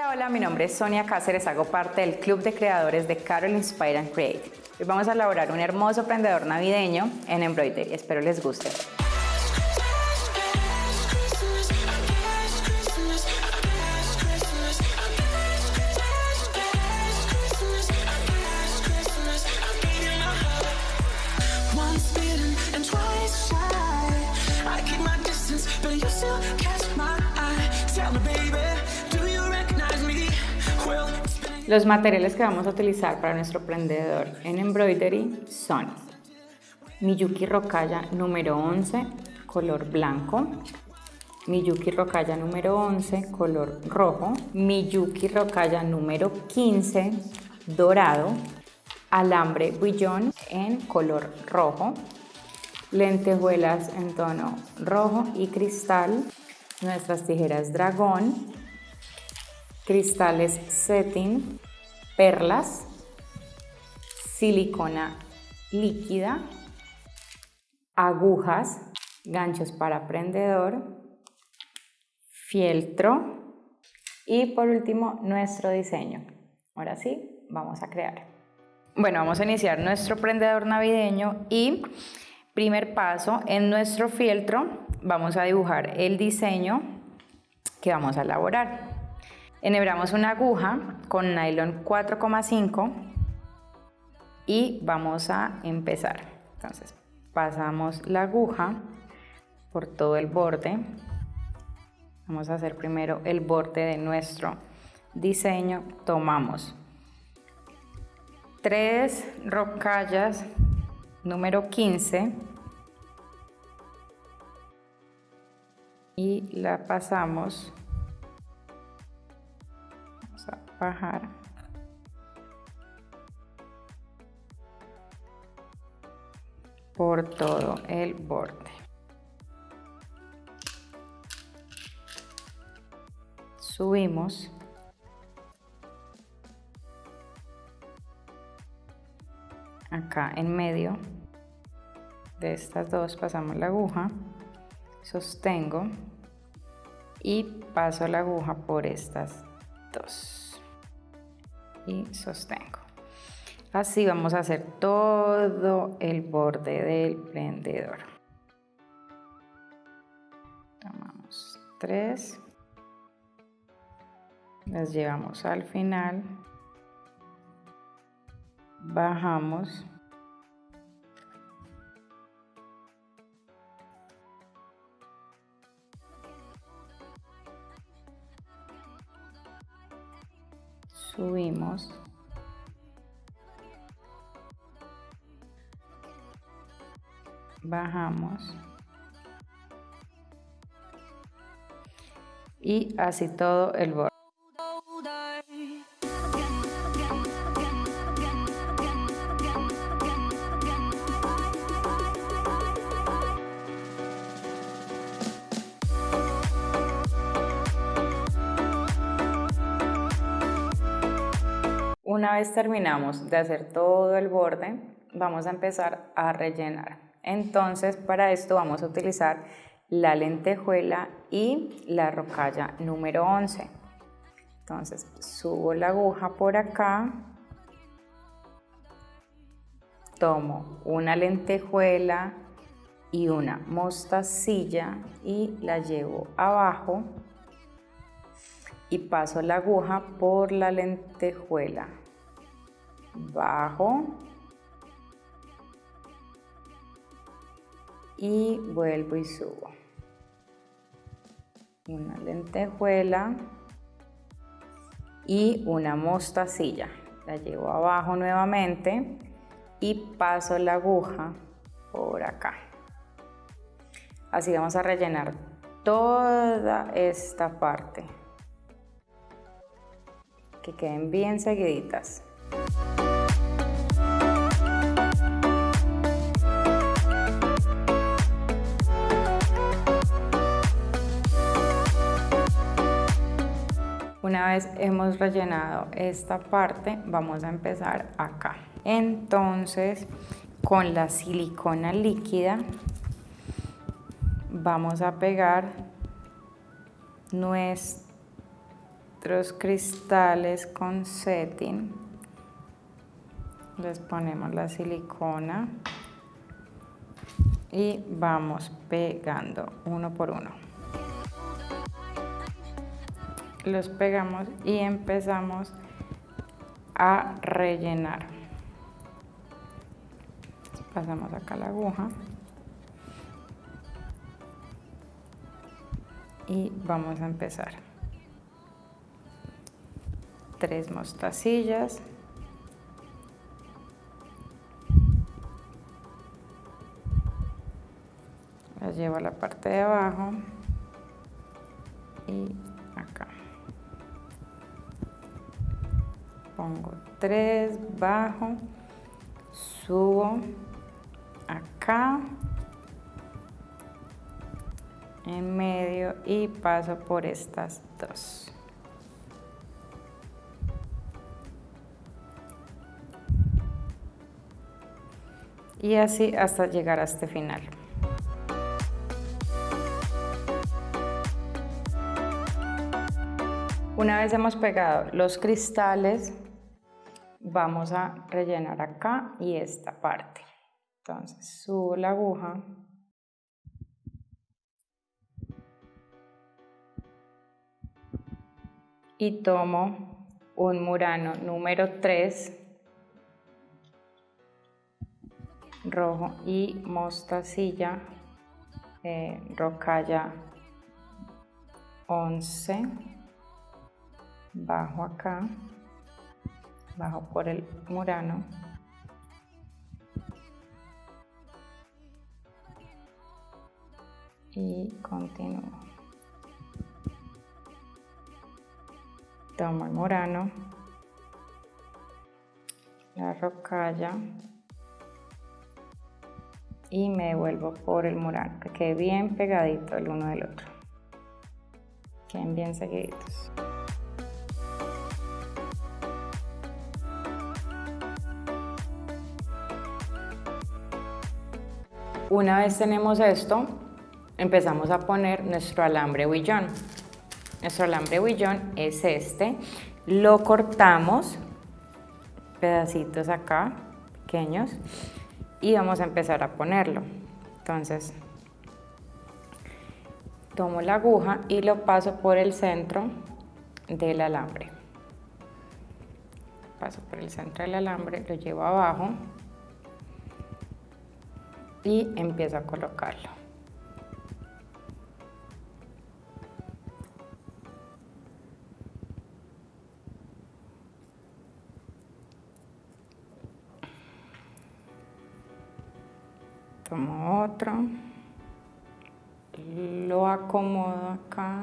Hola, hola, mi nombre es Sonia Cáceres, hago parte del Club de Creadores de Carol Inspire and Create. Hoy vamos a elaborar un hermoso prendedor navideño en embroidery, espero les guste. Los materiales que vamos a utilizar para nuestro prendedor en embroidery son Miyuki Rokaya número 11, color blanco, Miyuki Rokaya número 11, color rojo, Miyuki Rokaya número 15, dorado, alambre buillón en color rojo, lentejuelas en tono rojo y cristal, nuestras tijeras dragón, cristales setting, perlas, silicona líquida, agujas, ganchos para prendedor, fieltro y por último nuestro diseño. Ahora sí, vamos a crear. Bueno, vamos a iniciar nuestro prendedor navideño y primer paso en nuestro fieltro vamos a dibujar el diseño que vamos a elaborar. Enhebramos una aguja con nylon 4,5 y vamos a empezar. Entonces, pasamos la aguja por todo el borde. Vamos a hacer primero el borde de nuestro diseño. Tomamos tres rocallas número 15 y la pasamos vamos a bajar. Por todo el borde. Subimos. Acá en medio de estas dos pasamos la aguja sostengo y paso la aguja por estas dos y sostengo. Así vamos a hacer todo el borde del prendedor. Tomamos tres. Las llevamos al final. Bajamos subimos. Bajamos. Y así todo el borde Una vez terminamos de hacer todo el borde, vamos a empezar a rellenar. Entonces, para esto vamos a utilizar la lentejuela y la rocalla número 11. Entonces, subo la aguja por acá, tomo una lentejuela y una mostacilla y la llevo abajo y paso la aguja por la lentejuela. Bajo y vuelvo y subo. Una lentejuela y una mostacilla. La llevo abajo nuevamente y paso la aguja por acá. Así vamos a rellenar toda esta parte. Que queden bien seguiditas. Una vez hemos rellenado esta parte, vamos a empezar acá. Entonces, con la silicona líquida, vamos a pegar nuestro nuestros cristales con setting. Les ponemos la silicona y vamos pegando uno por uno. Los pegamos y empezamos a rellenar. Pasamos acá la aguja. Y vamos a empezar. Tres mostacillas. Las llevo a la parte de abajo y Pongo tres, bajo, subo acá, en medio y paso por estas dos. Y así hasta llegar a este final. Una vez hemos pegado los cristales, vamos a rellenar acá y esta parte. Entonces subo la aguja. Y tomo un murano número 3 rojo y mostacilla eh, rocalla 11 bajo acá, bajo por el murano. Y continúo. Tomo el murano, la rocalla y me devuelvo por el murano, que quede bien pegadito el uno del otro. Queden bien seguiditos. Una vez tenemos esto, empezamos a poner nuestro alambre huillón. Nuestro alambre huillón es este. Lo cortamos, pedacitos acá, pequeños, y vamos a empezar a ponerlo. Entonces, tomo la aguja y lo paso por el centro del alambre. Paso por el centro del alambre, lo llevo abajo y empiezo a colocarlo. Tomo otro, lo acomodo acá.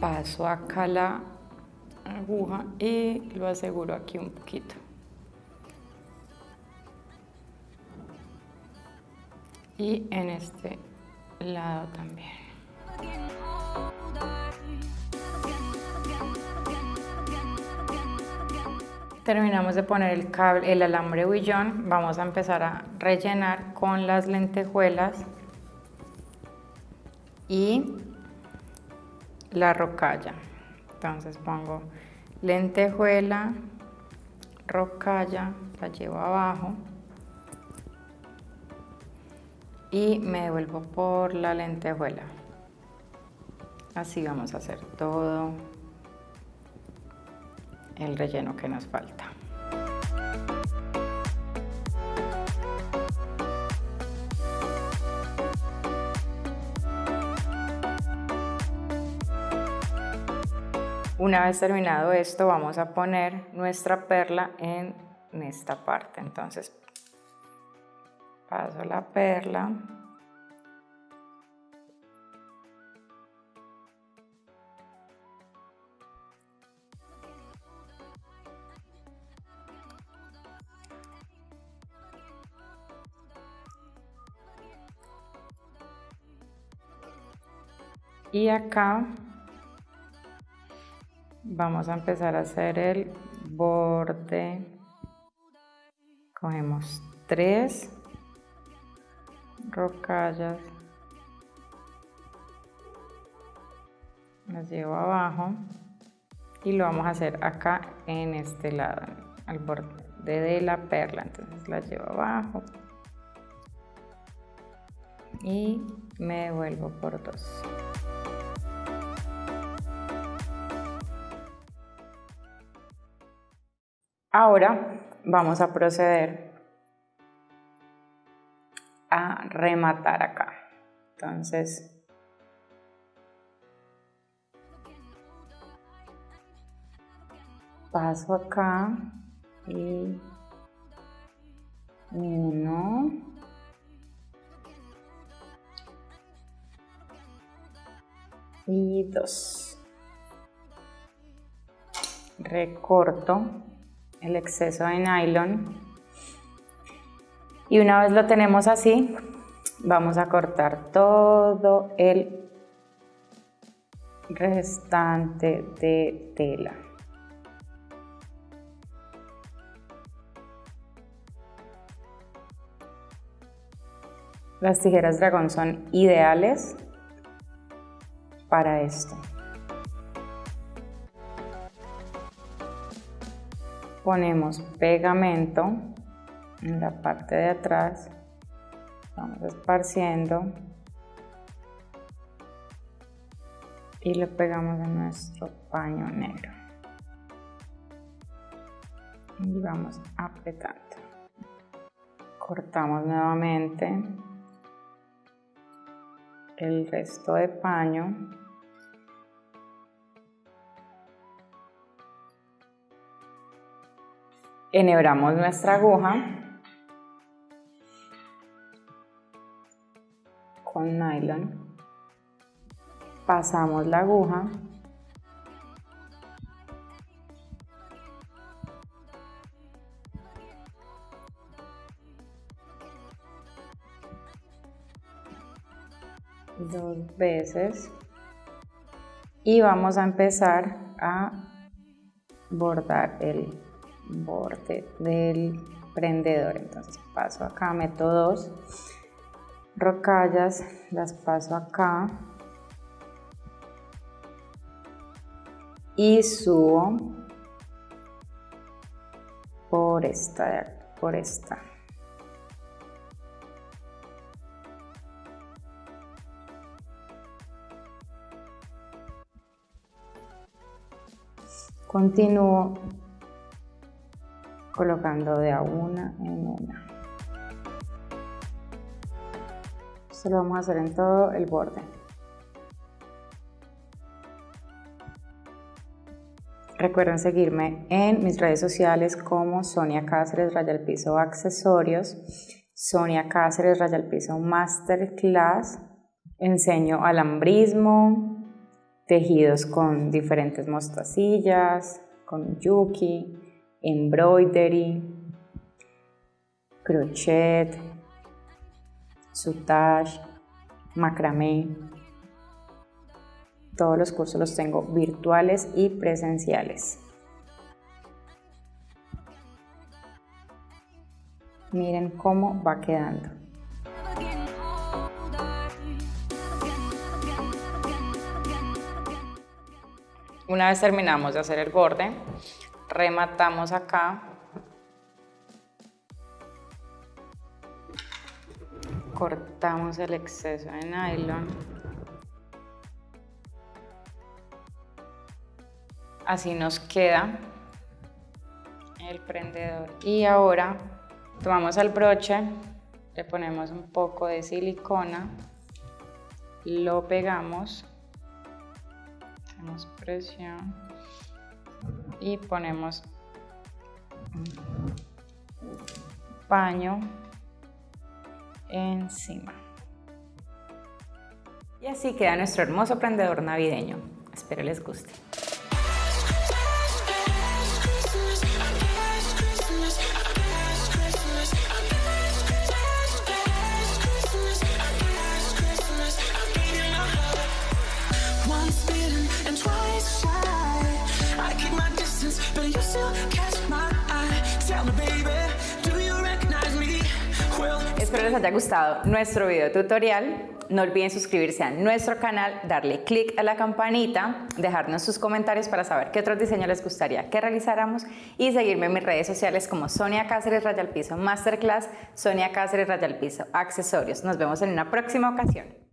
Paso acá la aguja y lo aseguro aquí un poquito. Y en este lado también. Terminamos de poner el, cable, el alambre huillón, vamos a empezar a rellenar con las lentejuelas y la rocalla. Entonces pongo lentejuela, rocalla, la llevo abajo y me devuelvo por la lentejuela. Así vamos a hacer todo el relleno que nos falta. Una vez terminado esto, vamos a poner nuestra perla en esta parte. Entonces, paso la perla. Y acá vamos a empezar a hacer el borde. Cogemos tres rocallas. Las llevo abajo. Y lo vamos a hacer acá en este lado al borde de la perla. Entonces la llevo abajo. Y me devuelvo por dos ahora vamos a proceder a rematar acá. Entonces paso acá y uno. Y dos. Recorto el exceso de nylon y una vez lo tenemos así vamos a cortar todo el restante de tela Las tijeras dragón son ideales para esto. Ponemos pegamento en la parte de atrás, vamos esparciendo. Y lo pegamos en nuestro paño negro. Y vamos apretando. Cortamos nuevamente el resto de paño enhebramos nuestra aguja con nylon. Pasamos la aguja. Dos veces. Y vamos a empezar a bordar el borde del prendedor. Entonces paso acá meto dos rocallas las paso acá y subo por esta por esta. Continúo colocando de a una en una. Esto lo vamos a hacer en todo el borde. Recuerden seguirme en mis redes sociales como Sonia Cáceres Raya al Piso Accesorios, Sonia Cáceres Raya al Piso Masterclass. Enseño alambrismo, tejidos con diferentes mostacillas, con yuki, embroidery, crochet, sutage, macramé. Todos los cursos los tengo virtuales y presenciales. Miren cómo va quedando. Una vez terminamos de hacer el borde, rematamos acá. Cortamos el exceso de nylon. Así nos queda el prendedor. Y ahora tomamos el broche, le ponemos un poco de silicona, lo pegamos hacemos presión y ponemos paño encima. Y así queda nuestro hermoso prendedor navideño. Espero les guste. Espero les haya gustado nuestro video tutorial. No olviden suscribirse a nuestro canal, darle click a la campanita, dejarnos sus comentarios para saber qué otros diseños les gustaría que realizáramos y seguirme en mis redes sociales como Sonia Cáceres Raya Piso Masterclass, Sonia Cáceres Raya Piso Accesorios. Nos vemos en una próxima ocasión.